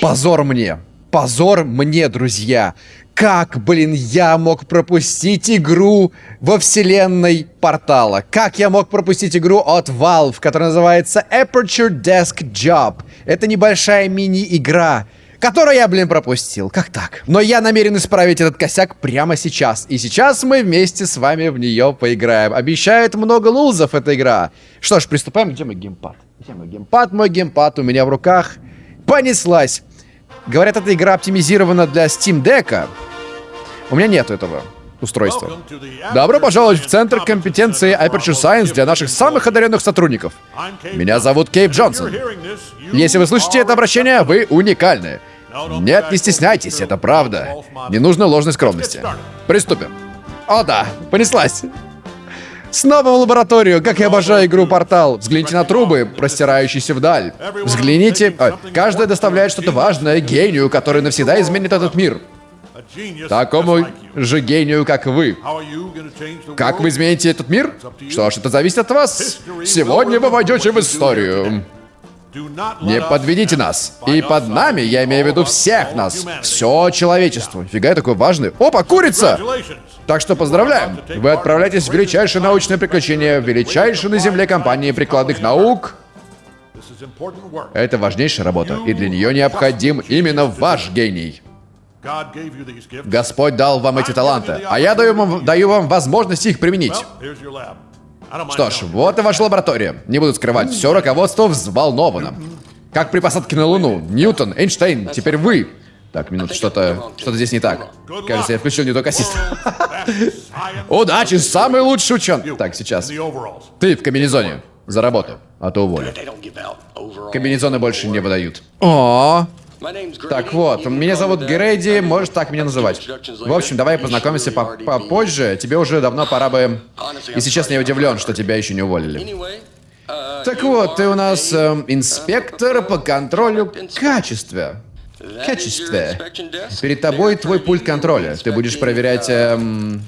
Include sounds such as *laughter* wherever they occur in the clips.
Позор мне. Позор мне, друзья. Как, блин, я мог пропустить игру во вселенной портала? Как я мог пропустить игру от Valve, которая называется Aperture Desk Job? Это небольшая мини-игра, которую я, блин, пропустил. Как так? Но я намерен исправить этот косяк прямо сейчас. И сейчас мы вместе с вами в нее поиграем. Обещает много лузов эта игра. Что ж, приступаем. Где мой геймпад? Где мой геймпад? Мой геймпад у меня в руках. Понеслась. Говорят, эта игра оптимизирована для Steam Deck. У меня нет этого устройства. Добро пожаловать в Центр компетенции Aperture Science для наших самых одаренных сотрудников. Меня зовут Кейв Джонсон. Если вы слышите это обращение, вы уникальны. Нет, не стесняйтесь, это правда. Не нужно ложной скромности. Приступим. О да, понеслась. Снова в лабораторию, как я обожаю игру Портал. Взгляните на трубы, простирающиеся вдаль. Взгляните. А, каждая доставляет что-то важное гению, который навсегда изменит этот мир. Такому же гению, как вы. Как вы измените этот мир? Что ж, это зависит от вас. Сегодня вы войдете в историю. Не подведите нас. И под нами, я имею в виду всех нас. Все человечество. Фига я такой важный. Опа, курица! Так что поздравляем. Вы отправляетесь в величайшее научное приключение, в величайшую на Земле компании прикладных наук. Это важнейшая работа, и для нее необходим именно ваш гений. Господь дал вам эти таланты, а я даю вам, даю вам возможность их применить. Что ж, вот и ваша лаборатория. Не буду скрывать, все руководство взволновано. Как при посадке на Луну. Ньютон, Эйнштейн, теперь вы. Так, минуту, что-то что здесь не так. Кажется, я включил не тот ассист. *laughs* Удачи, самый лучший ученый. Так, сейчас. Ты в комбинезоне. За работу, а то уволю. Комбинезоны больше не выдают. О, так вот, меня зовут Грейди, можешь так меня называть. В общем, давай познакомимся попозже. Тебе уже давно пора бы... Если честно, я удивлен, что тебя еще не уволили. Так вот, ты у нас э, инспектор по контролю качества. Качестве. Перед тобой твой пульт контроля. Ты будешь проверять... Эм...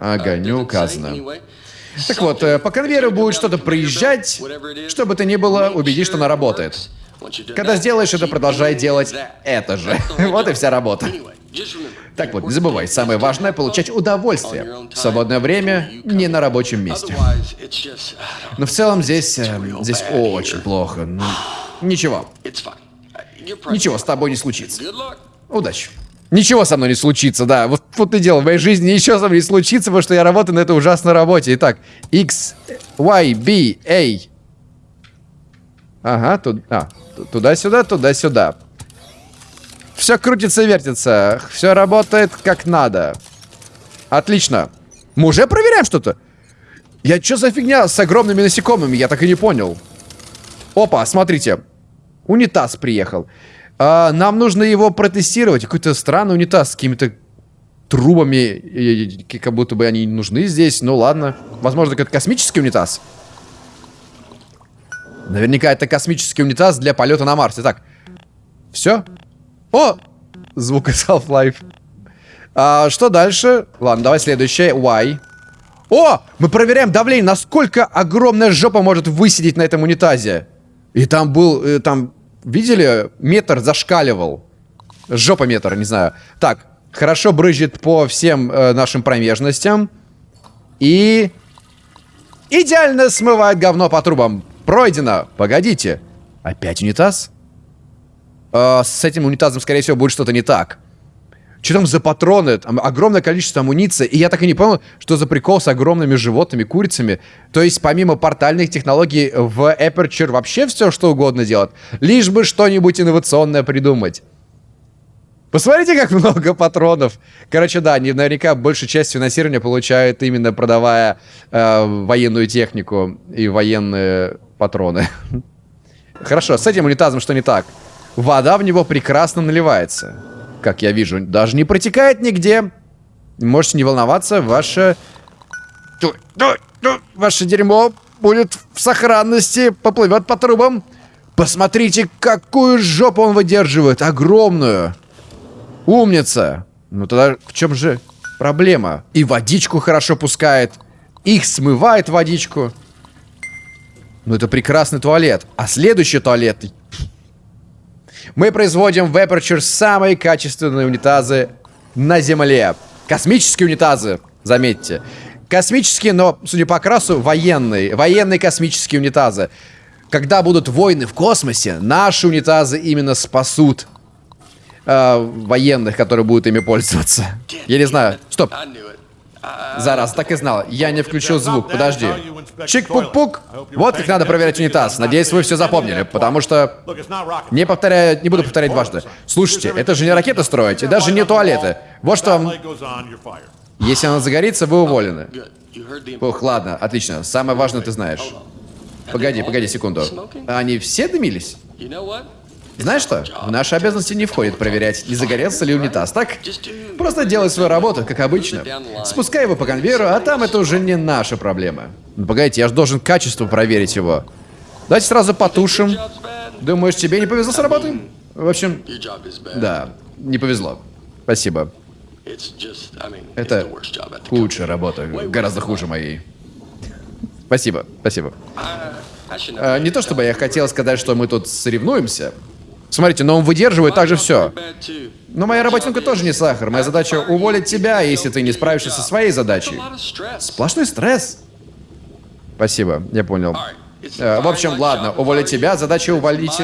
Ага, не указано. Так вот, э, по конвейеру будет что-то проезжать, чтобы ты не было, убедись, что она работает. Когда сделаешь это, продолжай делать это же. *laughs* Вот и вся работа. Так вот, не забывай, самое важное — получать удовольствие. Свободное время не на рабочем месте. Но в целом здесь... Э, здесь очень плохо. Ну, ничего. Ничего с тобой не случится. Удачи. Ничего со мной не случится, да. Вот, вот и дело. В моей жизни ничего со мной не случится, потому что я работаю на этой ужасной работе. Итак, X, Y, B, A. Ага, тут... А, Туда-сюда, туда-сюда. Все крутится, вертится. Все работает как надо. Отлично. Мы уже проверяем что-то? Я что за фигня с огромными насекомыми? Я так и не понял. Опа, смотрите. Унитаз приехал. А, нам нужно его протестировать. Какой-то странный унитаз с какими-то трубами. Как будто бы они нужны здесь. Ну ладно. Возможно, какой-то космический унитаз. Наверняка это космический унитаз для полета на Марс. Итак, все? О! Звук из Half-Life. А, что дальше? Ладно, давай следующее. Y. О! Мы проверяем давление. Насколько огромная жопа может высидеть на этом унитазе. И там был... Э, там... Видели? Метр зашкаливал. Жопа метр, не знаю. Так, хорошо брызжет по всем э, нашим промежностям. И... Идеально смывает говно по трубам. Пройдено! Погодите. Опять унитаз? Э, с этим унитазом, скорее всего, будет что-то не так. Что там за патроны? Там огромное количество амуниции. И я так и не понял, что за прикол с огромными животными, курицами. То есть, помимо портальных технологий, в Aperture вообще все, что угодно делать. Лишь бы что-нибудь инновационное придумать. Посмотрите, как много патронов. Короче, да, они наверняка большую часть финансирования получают именно продавая э, военную технику и военные патроны. *laughs* Хорошо, с этим унитазом что не так? Вода в него прекрасно наливается. Как я вижу, даже не протекает нигде. Можете не волноваться, ваше... Ваше дерьмо будет в сохранности, поплывет по трубам. Посмотрите, какую жопу он выдерживает, огромную. Умница! Ну тогда в чем же проблема? И водичку хорошо пускает. Их смывает водичку. Ну это прекрасный туалет. А следующий туалет... Мы производим в Aperture самые качественные унитазы на Земле. Космические унитазы, заметьте. Космические, но, судя по окрасу, военные. Военные космические унитазы. Когда будут войны в космосе, наши унитазы именно спасут э, военных, которые будут ими пользоваться. Я не знаю. Стоп. Зараз, так и знал. Я не включил звук, подожди. Чик-пук-пук. Вот как надо проверять унитаз. Надеюсь, вы все запомнили, потому что... Не повторяю, не буду повторять дважды. Слушайте, это же не ракеты строить, и даже не туалеты. Вот что. Если она загорится, вы уволены. Ух, ладно, отлично. Самое важное ты знаешь. Погоди, погоди секунду. Они все дымились? Знаешь что? В наши обязанности не входит проверять, не загорелся ли унитаз, так? Просто делай свою работу, как обычно. Спускай его по конвейеру, а там это уже не наша проблема. Ну, погодите, я же должен качество проверить его. Давайте сразу потушим. Думаешь, тебе не повезло с работой? В общем, да, не повезло. Спасибо. Это худшая работа, гораздо хуже моей. Спасибо, спасибо. А, не то чтобы я хотел сказать, что мы тут соревнуемся. Смотрите, но он выдерживает также все. Но моя работенка тоже не сахар. Моя задача уволить тебя, если ты не справишься со своей задачей. Сплошной стресс. Спасибо, я понял. Э, в общем, ладно, уволить тебя, задача уволить...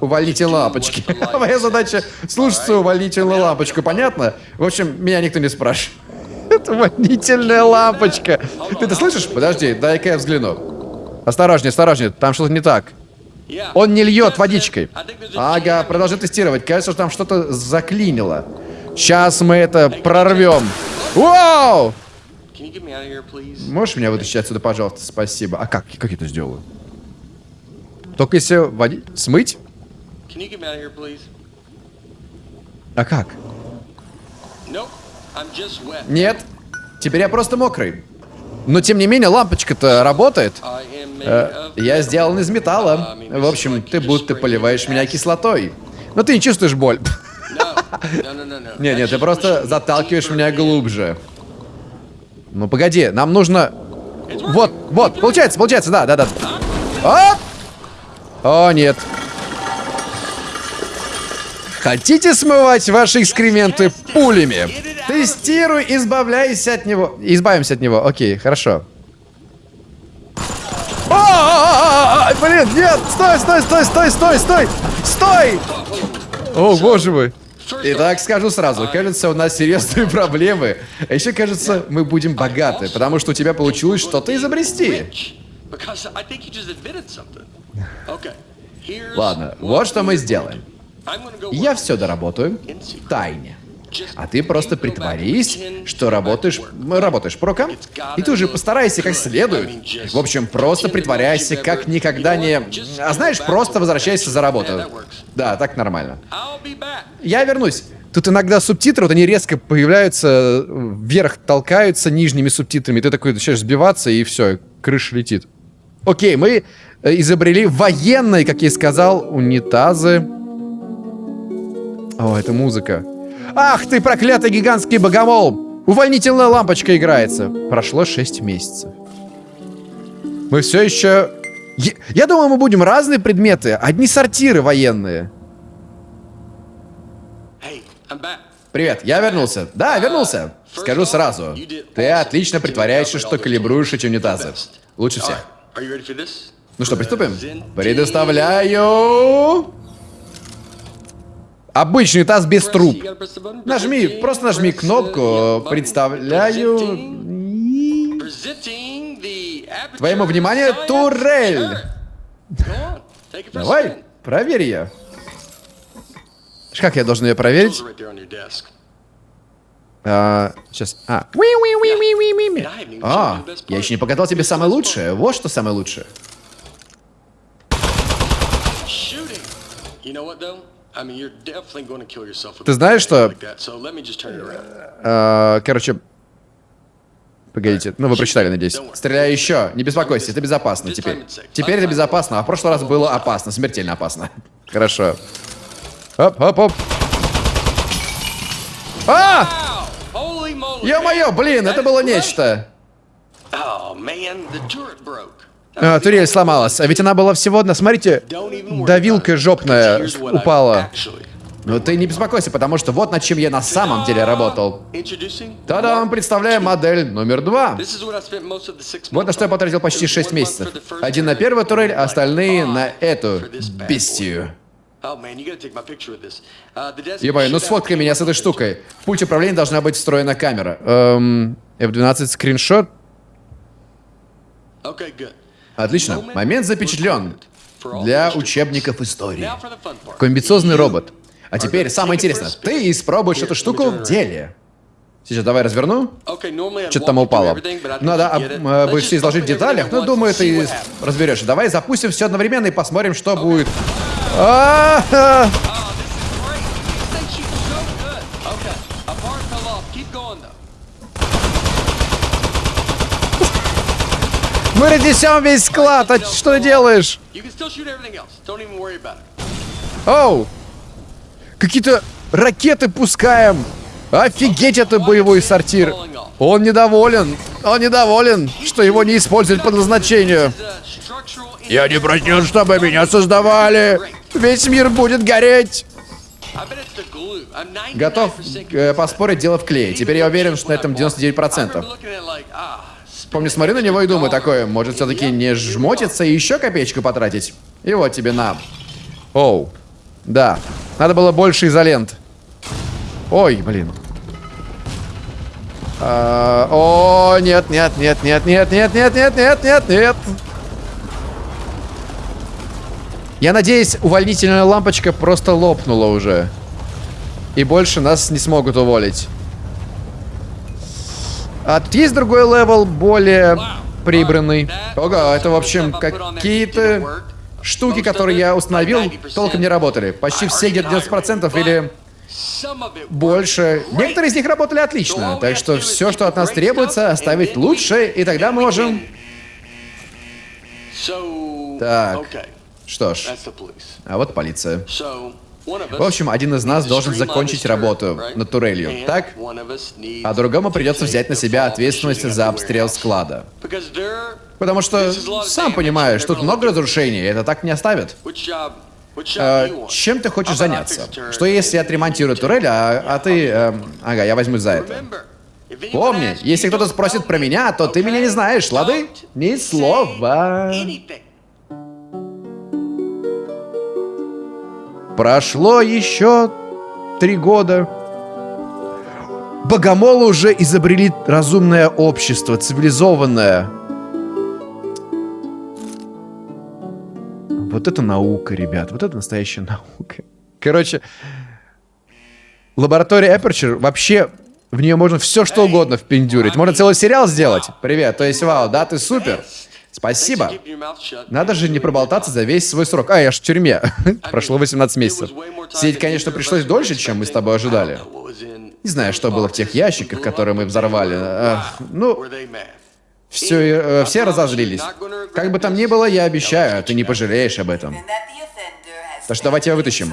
Уволите лапочки. *laughs* Моя задача слушаться уволительную лампочку, понятно? В общем, меня никто не спрашивает. *laughs* Это увольнительная лампочка. Ты это слышишь? Подожди, дай-ка я взгляну. Осторожнее, осторожнее, там что-то не так. Он не льет водичкой. Ага, продолжи тестировать. Кажется, что там что-то заклинило. Сейчас мы это прорвем. Вау! Можешь меня вытащить отсюда, пожалуйста? Спасибо. А как? Как я это сделаю? Только если води... Смыть? А как? Нет. Теперь я просто мокрый. Но тем не менее, лампочка-то работает. Э, я сделан из металла. В общем, ты будто поливаешь меня кислотой. Но ты не чувствуешь боль. Не, нет, ты просто заталкиваешь меня глубже. Ну погоди, нам нужно... Вот, вот, получается, получается, да, да, да. Оп! О, нет. Хотите смывать ваши экскременты пулями? Тестируй, избавляйся от него. Избавимся от него. Окей, хорошо. О, блин, нет, стой, стой, стой, стой, стой, стой, стой! О, боже мой. Итак, скажу сразу, кажется, у нас серьезные *laughs* проблемы. А еще, кажется, мы будем богаты, потому что у тебя получилось что-то изобрести. Ладно, вот что мы сделаем. Я все доработаю в тайне. А ты просто притворись, что работаешь, работаешь по рукам. И ты уже постарайся как следует. В общем, просто притворяйся, как никогда не... А знаешь, просто возвращайся за работу. Да, так нормально. Я вернусь. Тут иногда субтитры, вот они резко появляются, вверх толкаются нижними субтитрами. Ты такой начинаешь сбиваться, и все, крыша летит. Окей, мы э, изобрели военные, как я и сказал, унитазы. О, это музыка. Ах ты, проклятый гигантский богомол! Увольнительная лампочка играется. Прошло 6 месяцев. Мы все еще... Я, я думаю, мы будем разные предметы. Одни сортиры военные. Привет, я вернулся. Да, вернулся. Скажу сразу. Ты отлично притворяешься, что калибруешь эти унитазы. Лучше всех. Ну что, приступим? Предоставляю... Обычный таз без труб. Нажми, просто нажми кнопку. Представляю... Твоему вниманию турель. Давай, проверь ее. Как я должен ее проверить? А, сейчас. А. А, я еще не показал тебе самое лучшее. Вот что самое лучшее. Ты знаешь, что... Короче... Погодите, ну вы прочитали, надеюсь. Стреляй еще, не беспокойся, это безопасно теперь. Теперь это безопасно, а в прошлый раз было опасно, смертельно опасно. *laughs* Хорошо. Оп, оп, оп. А! Ё-моё, блин, это было нечто. А, турель сломалась. А ведь она была всего одна. Смотрите, давилка жопная упала. Но ты не беспокойся, потому что вот над чем я на самом деле работал. Та-дам, представляем модель номер два. Вот на что я потратил почти 6 месяцев. Один на первую турель, а остальные на эту бестию. Ебай, ну сфоткай меня с этой штукой. В пульте управления должна быть встроена камера. Эм, F12 скриншот. Отлично. Момент запечатлен. Для учебников истории. Комбициозный робот. А теперь самое интересное. Ты испробуешь эту штуку в деле. Сейчас давай разверну. Что-то там упало. Надо об, э, все изложить в деталях, но думаю, ты разберешь. Давай запустим все одновременно и посмотрим, что будет. А -а -а! Мы разнесем весь склад, а что делаешь? Оу! Какие-то ракеты пускаем! Офигеть, это боевой сортир! Он недоволен! Он недоволен, что его не используют по назначению! Я не просил, чтобы меня создавали! Весь мир будет гореть! Готов э, поспорить, дело в клее. Теперь я уверен, что на этом 99%. Помню, смотрю на него и думаю такое, может все-таки не жмотиться и еще копеечку потратить? И вот тебе на. Оу. Да. Надо было больше изолент. Ой, блин. А, о, нет, нет, нет, нет, нет, нет, нет, нет, нет, нет, нет. Я надеюсь, увольнительная лампочка просто лопнула уже. И больше нас не смогут уволить. А тут есть другой level, более прибранный. Ого, это, в общем, какие-то штуки, которые я установил, толком не работали. Почти все где-то 90% или больше. Некоторые из них работали отлично, так что все, что от нас требуется, оставить лучшие, и тогда можем... Так, что ж, а вот полиция. В общем, один из нас должен закончить работу над турелью, так? А другому придется взять на себя ответственность за обстрел склада. Потому что, сам понимаешь, тут много разрушений, это так не оставят. А, чем ты хочешь заняться? Что если отремонтирую турель, а, а ты... Э, ага, я возьмусь за это. Помни, если кто-то спросит про меня, то ты меня не знаешь, лады? Ни слова. Прошло еще три года. Богомолы уже изобрели разумное общество, цивилизованное. Вот это наука, ребят. Вот это настоящая наука. Короче, лаборатория Aperture вообще в нее можно все что угодно впендюрить. Можно целый сериал сделать. Привет, то есть, вау, да, ты супер. Спасибо. Надо же не проболтаться за весь свой срок. А, я ж в тюрьме. *laughs* Прошло 18 месяцев. Сидеть, конечно, пришлось дольше, чем мы с тобой ожидали. Не знаю, что было в тех ящиках, которые мы взорвали. А, ну, все, э, все разозлились. Как бы там ни было, я обещаю, ты не пожалеешь об этом. Так что давайте его вытащим.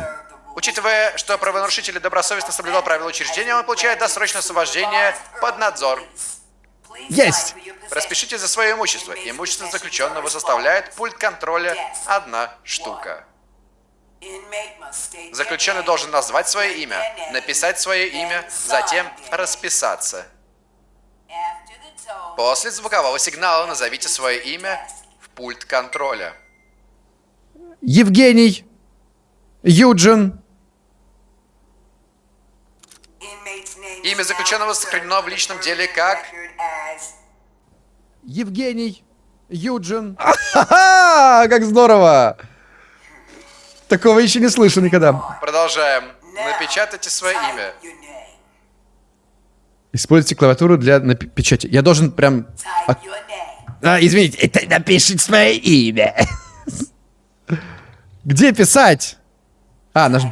Учитывая, что правонарушитель добросовестно соблюдал правила учреждения, он получает досрочное освобождение под надзор. Есть! Распишите за свое имущество. Имущество заключенного составляет пульт контроля одна штука. Заключенный должен назвать свое имя, написать свое имя, затем расписаться. После звукового сигнала назовите свое имя в пульт контроля. Евгений. Юджин. Имя заключенного сохранено в личном деле как... Евгений Юджин. Как здорово! Такого еще не слышу никогда. Продолжаем. Напечатайте свое имя. Используйте клавиатуру для печати. Я должен прям... А, извините, это напишите свое имя. *laughs* Где писать? А, наж...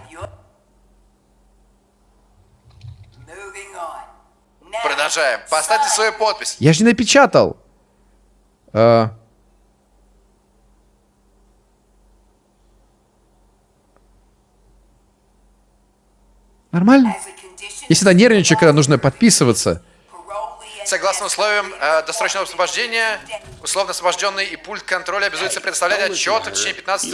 Продолжаем. Поставьте свою подпись. Я же не напечатал. А... Нормально? Я всегда нервничаю, когда нужно подписываться. Согласно условиям э, досрочного освобождения, условно освобожденный и пульт контроля обязуется предоставлять отчет в течение 15...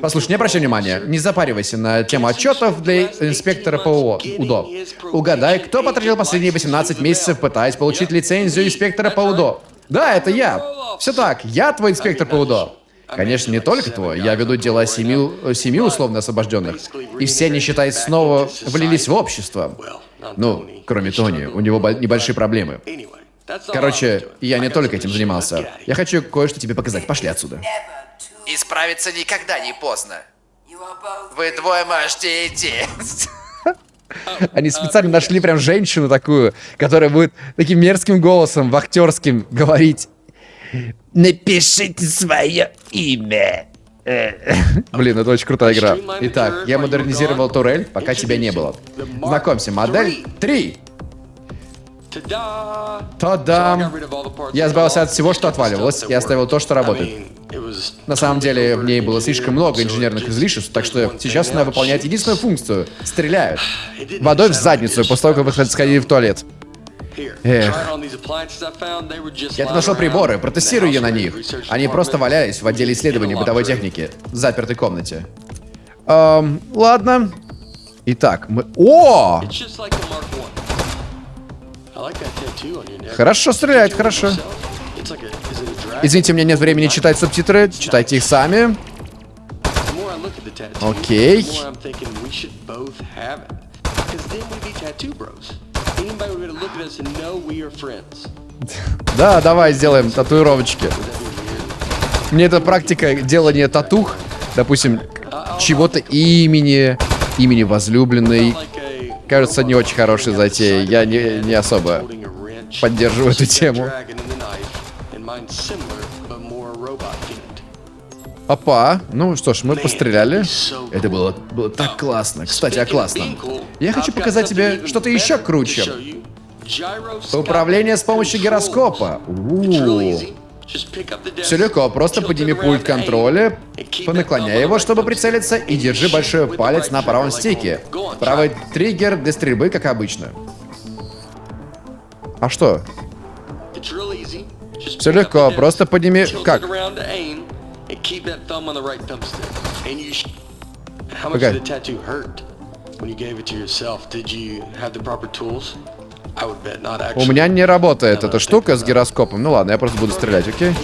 Послушай, не обращай внимания, не запаривайся на тему отчетов для инспектора ПО УДО. Угадай, кто потратил последние 18 месяцев, пытаясь получить лицензию инспектора по УДО? Да, это я. Все так, я твой инспектор по УДО. Конечно, не только твой. Я веду дела семи, семи условно освобожденных. И все они, считай, снова влились в общество. Ну, кроме Тони, у него небольшие проблемы. Короче, я не только этим занимался. Я хочу кое-что тебе показать. Пошли отсюда. Исправиться никогда не поздно. Вы двое можете идти. *laughs* Они специально нашли прям женщину такую, которая будет таким мерзким голосом, вахтерским, говорить. Напишите свое имя. *laughs* Блин, это очень крутая игра. Итак, я модернизировал турель, пока тебя не было. Знакомься, модель 3. Та-дам! Я избавился от всего, что отваливалось, и оставил то, что работает. На самом деле, в ней было слишком много инженерных излишеств, так что сейчас она выполняет единственную функцию — стреляет. *sighs* Водой в задницу, после того, как вы сходили в туалет. Эх. Я тут нашел приборы, протестирую ее на них. Они просто валялись в отделе исследований бытовой техники, в запертой комнате. Эм, ладно. Итак, мы... О! Хорошо стреляет, хорошо. Извините, у меня нет времени читать субтитры. Читайте их сами. Окей. *laughs* Да, давай сделаем татуировочки. Мне эта практика делания татух, допустим, чего-то имени, имени возлюбленной, кажется не очень хорошей затеей. Я не, не особо поддерживаю эту тему. Опа, ну что ж, мы постреляли. Это было, было так классно. Кстати, о классном. Я хочу показать тебе что-то еще круче. Управление с помощью гироскопа. У -у -у. Все легко, просто подними пульт контроля, понаклоняй его, чтобы прицелиться, и держи большой палец на правом стике. Правый триггер для стрельбы, как обычно. А что? Все легко, просто подними... Как? Погоди. У меня не работает эта штука с гироскопом. Ну ладно, я просто буду стрелять, окей?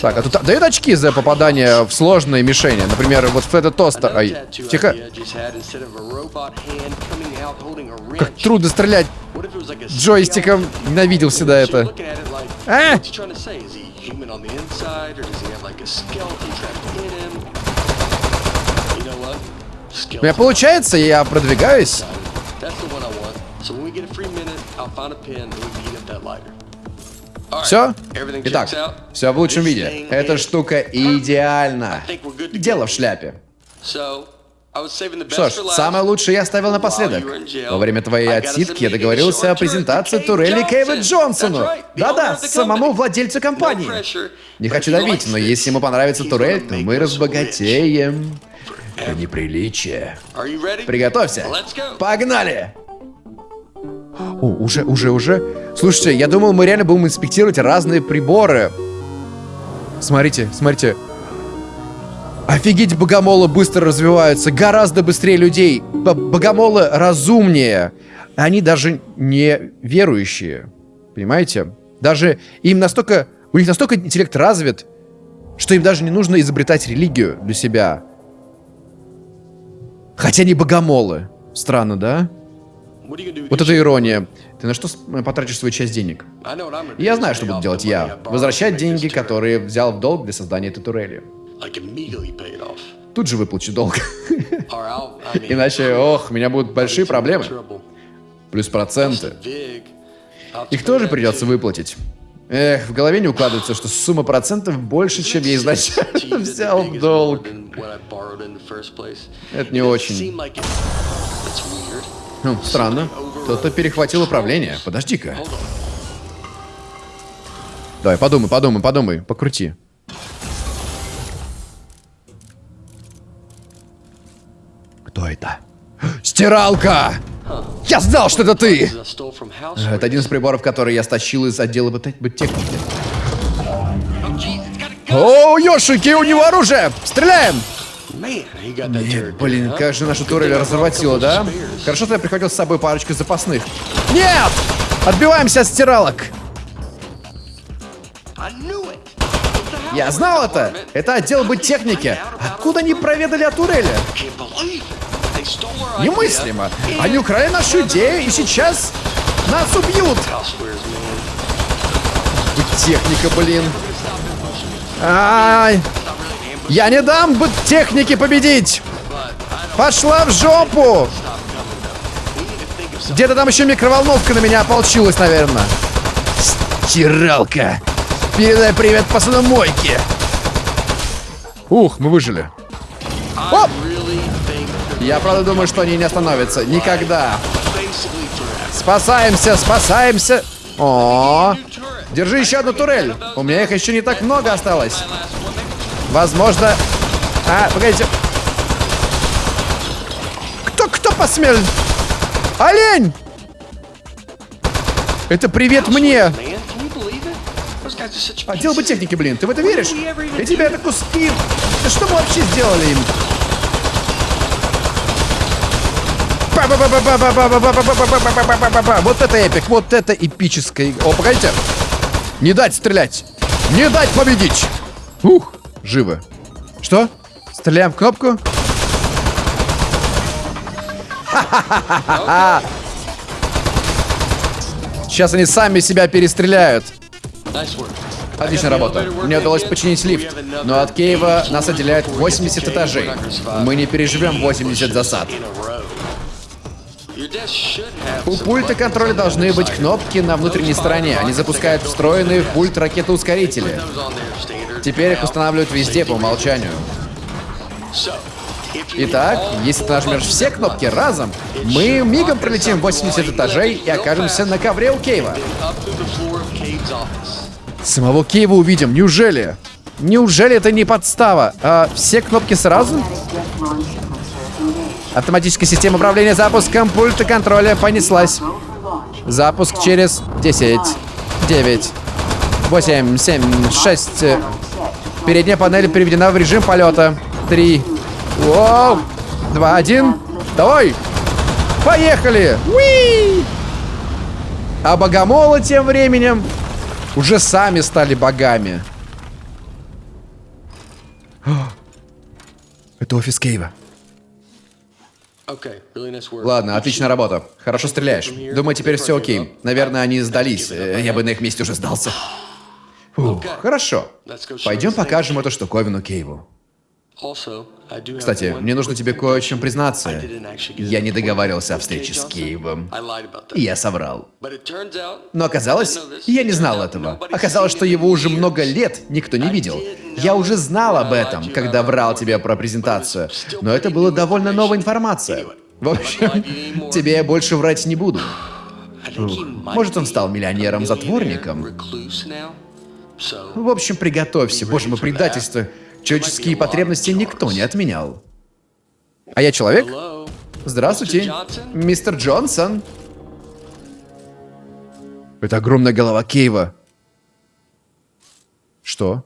Так, а тут дают очки за попадание в сложные мишени. Например, вот в этот тостер. Ай, тихо. Как трудно стрелять джойстиком. Ненавидел всегда это. А! У меня получается, я продвигаюсь. Все? Итак, все в лучшем виде. Эта штука идеальна. Дело в шляпе. Что ж, самое лучшее я оставил напоследок. Во время твоей отсидки я договорился о презентации турели Кейва Джонсону. Да-да, самому владельцу компании. Не хочу давить, но если ему понравится турель, то мы разбогатеем. Это неприличие. Приготовься. Погнали! О, уже, уже, уже. Слушайте, я думал, мы реально будем инспектировать разные приборы. Смотрите, смотрите. Офигеть, богомолы быстро развиваются, гораздо быстрее людей. Б богомолы разумнее. Они даже не верующие. Понимаете? Даже им настолько... У них настолько интеллект развит, что им даже не нужно изобретать религию для себя. Хотя они богомолы. Странно, да? Вот это ирония. Ты на что потратишь свою часть денег? Я знаю, что буду делать я. Возвращать деньги, которые взял в долг для создания этой турели. Тут же выплачу долг. *laughs* Иначе, ох, у меня будут большие проблемы. Плюс проценты. Их тоже придется выплатить. Эх, в голове не укладывается, что сумма процентов больше, чем я изначально взял в долг. Это не очень. Хм, странно. Кто-то перехватил управление. Подожди-ка. Давай, подумай, подумай, подумай. Покрути. Кто это? *gasps* Стиралка! Я знал, что это ты! Это один из приборов, который я стащил из отдела техники. О, Йошики, у него оружие! Стреляем! Нет, блин, как же нашу турель разворотила, да? Хорошо, что я прихватил с собой парочку запасных. Нет! Отбиваемся от стиралок! Я знал это! Это отдел бы техники! Откуда они проведали о турели? Немыслимо. Они украли нашу идею и сейчас нас убьют. Быттехника, блин. Ай. Я не дам быттехнике победить. Пошла в жопу. Где-то там еще микроволновка на меня ополчилась, наверное. Стиралка. Передай привет посудомойке. Ух, мы выжили. Я правда думаю, что они не остановятся. Никогда. Спасаемся, спасаемся. О, держи еще одну турель. У меня их еще не так много осталось. Возможно... А, погодите. Кто, кто посмел? Олень! Это привет мне. Отдел бы техники, блин, ты в это веришь? И тебя это куски. Что мы вообще сделали им? Вот это эпик, вот это эпическое. О, погодите. Не дать стрелять. Не дать победить. Ух, живо. Что? Стреляем в кнопку? Сейчас они сами себя перестреляют. Отличная работа. Мне удалось починить лифт, но от Киева нас отделяет 80 этажей. Мы не переживем 80 засад. У пульта контроля должны быть кнопки на внутренней стороне. Они запускают встроенные в пульт ракеты-ускорители. Теперь их устанавливают везде по умолчанию. Итак, если ты нажмешь все кнопки разом, мы мигом пролетим 80 этажей и окажемся на ковре у Кейва. Самого Кейва увидим, неужели? Неужели это не подстава? А все кнопки сразу? Автоматическая система управления запуском пульта контроля понеслась. Запуск через 10, 9, 8, 7, 6. Передняя панель переведена в режим полета. 3. Воу. 2, 1. Давай. Поехали. Уи! А богомолы тем временем уже сами стали богами. *gasps* Это офис Кейва. Ладно, отличная работа. Хорошо стреляешь. Думаю, теперь все окей. Наверное, они сдались. Э, Я бы на их месте уже сдался. *gasps* Фух, хорошо. Пойдем покажем эту штуковину Кейву. Кстати, мне нужно тебе кое в чем признаться. Я не договаривался о встрече с Кейвом. И я соврал. Но оказалось, я не знал этого. Оказалось, что его уже много лет никто не видел. Я уже знал об этом, когда врал тебе про презентацию. Но это была довольно новая информация. В общем, тебе я больше врать не буду. *sighs* Может, он стал миллионером-затворником. В общем, приготовься. Боже мой, предательство. Человеческие потребности никто не отменял. А я человек? Здравствуйте, мистер Джонсон. Это огромная голова Кейва. Что?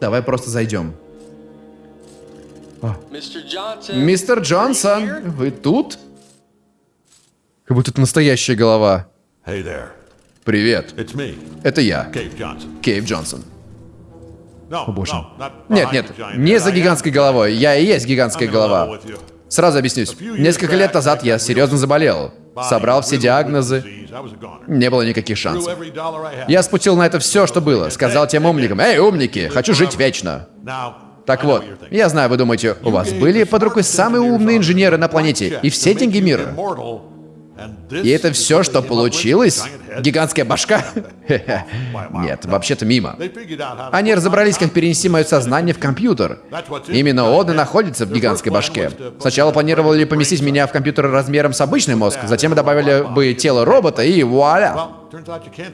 Давай просто зайдем. Мистер Джонсон, вы тут? Как будто это настоящая голова. Привет, это я. Кейв Джонсон. Not Нет, нет, не за гигантской головой. Я и есть гигантская голова. Сразу объяснюсь. Несколько лет назад я серьезно заболел. Собрал все диагнозы. Не было никаких шансов. Я спустил на это все, что было. Сказал тем умникам, «Эй, умники, хочу жить вечно». Так вот, я знаю, вы думаете, у вас были под рукой самые умные инженеры на планете и все деньги мира. И это все, что получилось? Гигантская башка? *laughs* Нет, вообще-то мимо. Они разобрались, как перенести мое сознание в компьютер. Именно он и находится в гигантской башке. Сначала планировали поместить меня в компьютер размером с обычный мозг, затем добавили бы тело робота и вуаля.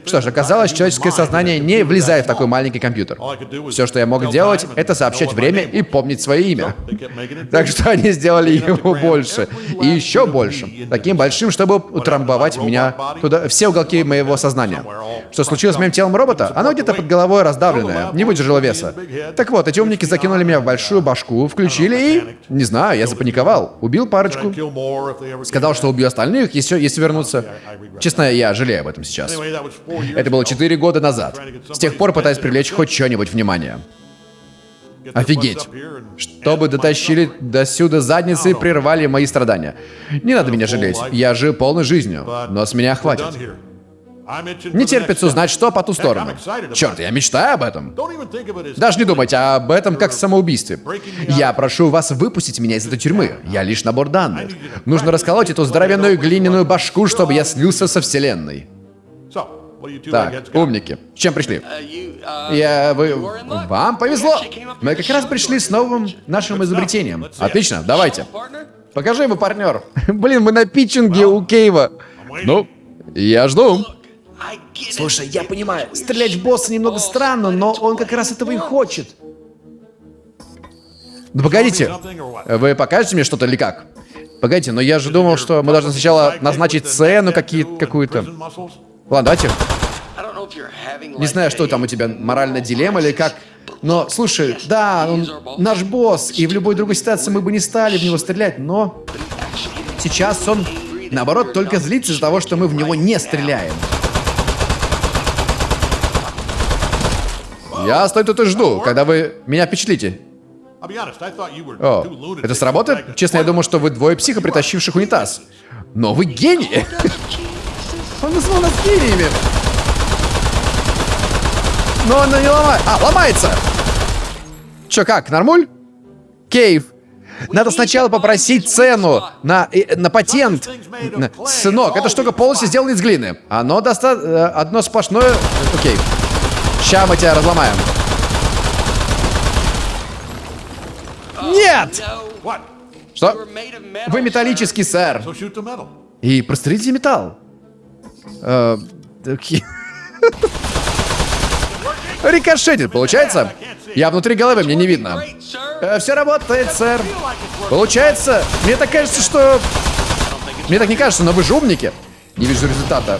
Что ж, оказалось, человеческое сознание не влезает в такой маленький компьютер. Все, что я мог делать, это сообщать время и помнить свое имя. Так что они сделали его больше. И еще больше. Таким большим, чтобы утрамбовать меня туда, все уголки моего сознания. Что случилось с моим телом робота? Оно где-то под головой раздавленное, не выдержало веса. Так вот, эти умники закинули меня в большую башку, включили и... Не знаю, я запаниковал. Убил парочку. Сказал, что убью остальных, если, если вернутся. Честно, я жалею об этом сейчас. Это было. 4 года назад. С тех пор пытаюсь привлечь хоть что-нибудь внимание. Офигеть. Чтобы дотащили до сюда задницы и прервали мои страдания. Не надо меня жалеть. Я жил полной жизнью, но с меня хватит. Не терпится узнать, что по ту сторону. Черт, я мечтаю об этом. Даже не думайте об этом как самоубийстве. Я прошу вас выпустить меня из этой тюрьмы. Я лишь набор данных. Нужно расколоть эту здоровенную глиняную башку, чтобы я слился со вселенной. Так, умники. С чем пришли? Uh, uh, Я... Вы... Вам повезло. Мы как раз пришли с новым нашим изобретением. Отлично, давайте. Покажи ему, партнер. *laughs* Блин, мы на питчинге у Кейва. Ну, я жду. Слушай, я понимаю, стрелять в босса немного странно, но он как раз этого и хочет. Ну погодите, вы покажете мне что-то или как? Погодите, но я же думал, что мы должны сначала назначить цену какие- какую-то. Ладно, давайте. Не знаю, что там у тебя, моральная дилемма или как. Но, слушай, да, он наш босс, и в любой другой ситуации мы бы не стали в него стрелять, но сейчас он, наоборот, только злится из-за того, что мы в него не стреляем. Я стою тут и жду, когда вы меня впечатлите. О, это сработает? Честно, я думал, что вы двое психов, притащивших унитаз. Но вы гении! *laughs* Он назвал нас гениями! Но она не ломает. А, ломается! Чё, как, нормуль? Кейв. Надо сначала попросить цену на, э, на патент. Сынок, эта штука полностью сделана из глины. Оно достаточно... Одно сплошное... Окей. Ща мы тебя разломаем. Нет! Что? Вы металлический, сэр. И прострелите металл. Э. Рикошетит, получается? Я внутри головы, мне не видно. Sir. все работает, сэр. Получается, мне так кажется, что... Мне так не кажется, но вы же умники. Не вижу результата.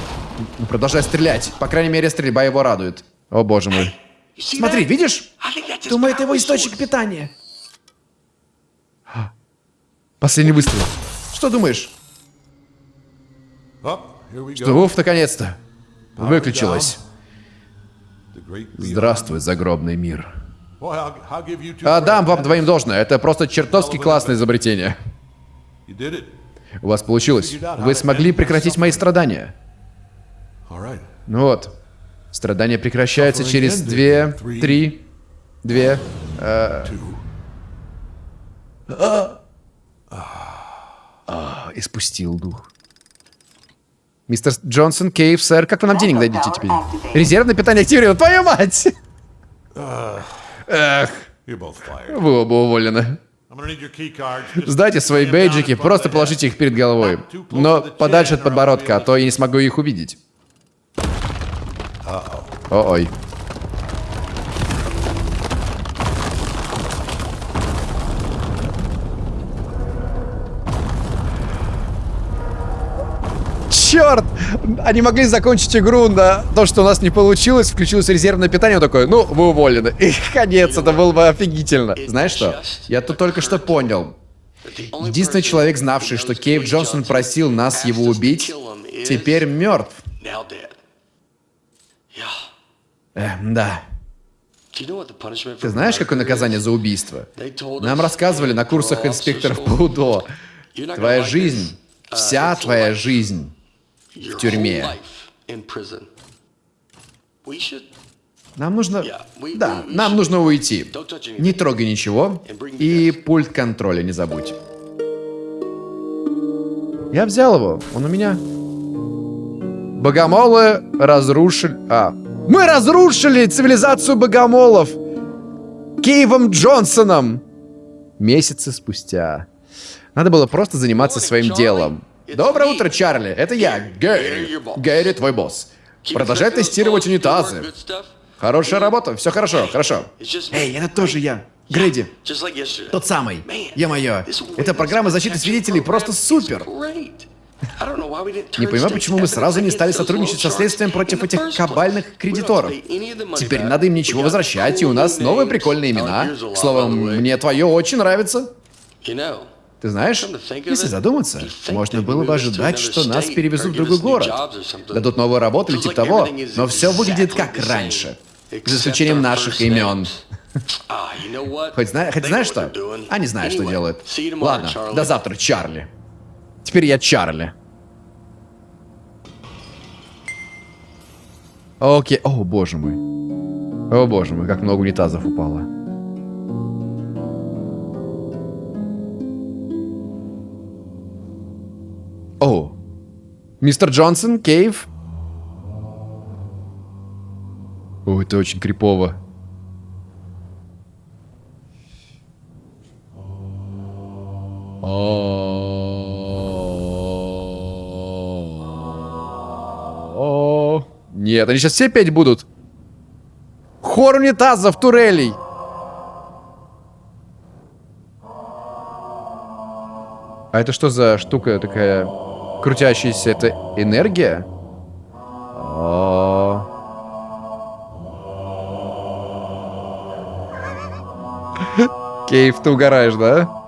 Продолжай стрелять. По крайней мере, стрельба его радует. О, боже мой. Смотри, видишь? Думаю, это его источник питания. Последний выстрел. Что думаешь? Что, Уф, наконец-то. Beyond. Здравствуй, загробный мир. Two А, вам двоим должное. Это просто чертовски классное изобретение. У вас получилось. Вы смогли прекратить мои страдания. Ну вот. Страдания прекращаются через две, три, две. э, а, а, Испустил дух. Мистер Джонсон, Кейв, сэр, как вы нам денег дадите теперь? Резервное питание активировано. Твою мать! Эх, вы оба уволены. Сдайте свои бейджики, просто положите их перед головой. Но подальше от подбородка, а то я не смогу их увидеть. О-ой. Черт! Они могли закончить игру на то, что у нас не получилось, включилось резервное питание, он такой, ну, вы уволены. И конец, это было бы офигительно. Знаешь что? Я тут только что понял. Единственный человек, знавший, что Кейв Джонсон просил нас его убить, теперь мертв. Э, да. Ты знаешь, какое наказание за убийство? Нам рассказывали на курсах инспекторов по УДО. Твоя жизнь, вся твоя жизнь Your тюрьме. Нам нужно... Да, нам нужно уйти. Не трогай ничего. И пульт контроля не забудь. Я взял его. Он у меня. Богомолы разрушили... А. Мы разрушили цивилизацию богомолов! Кейвом Джонсоном! Месяцы спустя. Надо было просто заниматься своим делом. Доброе утро, Чарли. Это я, Гэри. Гэри, твой босс. Продолжай тестировать унитазы. Хорошая работа, все хорошо, хорошо. Эй, это тоже я. Грэди. Тот самый. Е-мое. Эта программа защиты свидетелей просто супер. Не понимаю, почему мы сразу не стали сотрудничать со следствием против этих кабальных кредиторов. Теперь не надо им ничего возвращать, и у нас новые прикольные имена. К слову, мне твое очень нравится. Ты знаешь, если задуматься, можно было бы ожидать, что нас перевезут в другой город. Дадут новую работу или типа того, но все выглядит как раньше. За исключением наших имен. Хоть, зна... Хоть знаешь что? Они знают, что делают. Ладно, до завтра, Чарли. Теперь я Чарли. Окей. О, боже мой. О, боже мой, как много унитазов упало. О. Мистер Джонсон, Кейв. О, это очень крипово. О, Нет, они сейчас все петь будут. Хор унитазов, турелей. А это что за штука такая крутящаяся? Это энергия? О. Кейв, ты угораешь, да?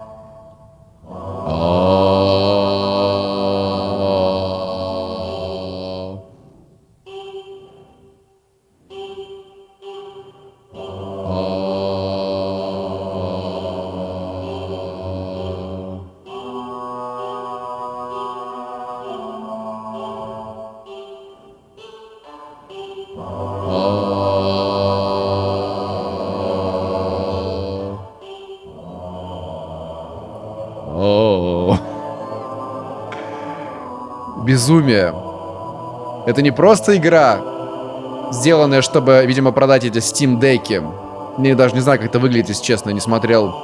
Безумие. Это не просто игра, сделанная, чтобы, видимо, продать эти Steam деки. Я даже не знаю, как это выглядит, если честно, не смотрел.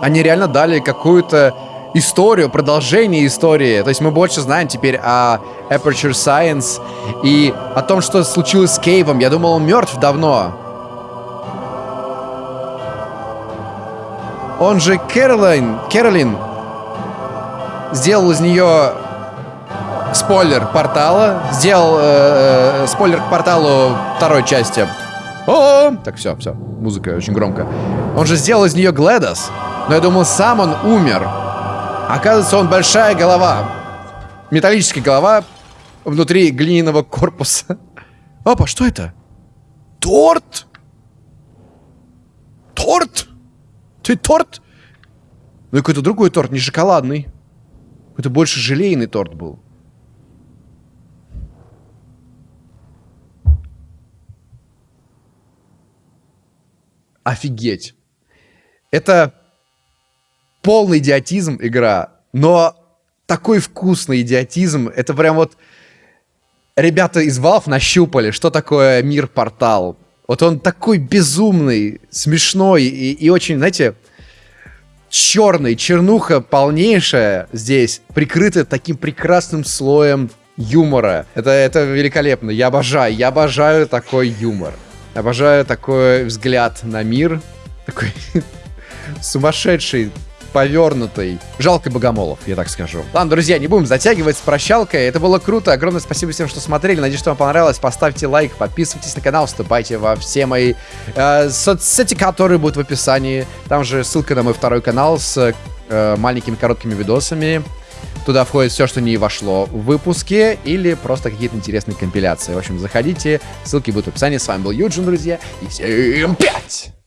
Они реально дали какую-то историю, продолжение истории. То есть мы больше знаем теперь о Aperture Science и о том, что случилось с Кейвом. Я думал, он мертв давно. Он же Кэролайн, Кэролин сделал из нее спойлер портала, сделал э, э, спойлер к порталу второй части. О, так все, все, музыка очень громко. Он же сделал из нее Гледос, но я думал, сам он умер. Оказывается, он большая голова, металлическая голова внутри глиняного корпуса. Опа, что это? Торт? Торт? Ты торт? Ну, какой-то другой торт, не шоколадный. Это больше желейный торт был. Офигеть. Это полный идиотизм игра, но такой вкусный идиотизм. Это прям вот... Ребята из Valve нащупали, что такое мир-портал. Вот он такой безумный, смешной и, и очень, знаете, черный, чернуха полнейшая здесь, прикрытая таким прекрасным слоем юмора. Это, это великолепно. Я обожаю, я обожаю такой юмор. Обожаю такой взгляд на мир. Такой *laughs* сумасшедший, повернутый. Жалко богомолов, я так скажу. Ладно, друзья, не будем затягивать с прощалкой. Это было круто. Огромное спасибо всем, что смотрели. Надеюсь, что вам понравилось. Поставьте лайк, подписывайтесь на канал, вступайте во все мои э, соцсети, которые будут в описании. Там же ссылка на мой второй канал с э, маленькими короткими видосами. Туда входит все, что не вошло в выпуске, или просто какие-то интересные компиляции. В общем, заходите, ссылки будут в описании. С вами был Юджин, друзья, и всем пять!